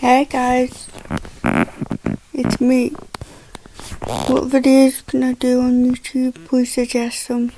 Hey guys, it's me. What videos can I do on YouTube? Please suggest some.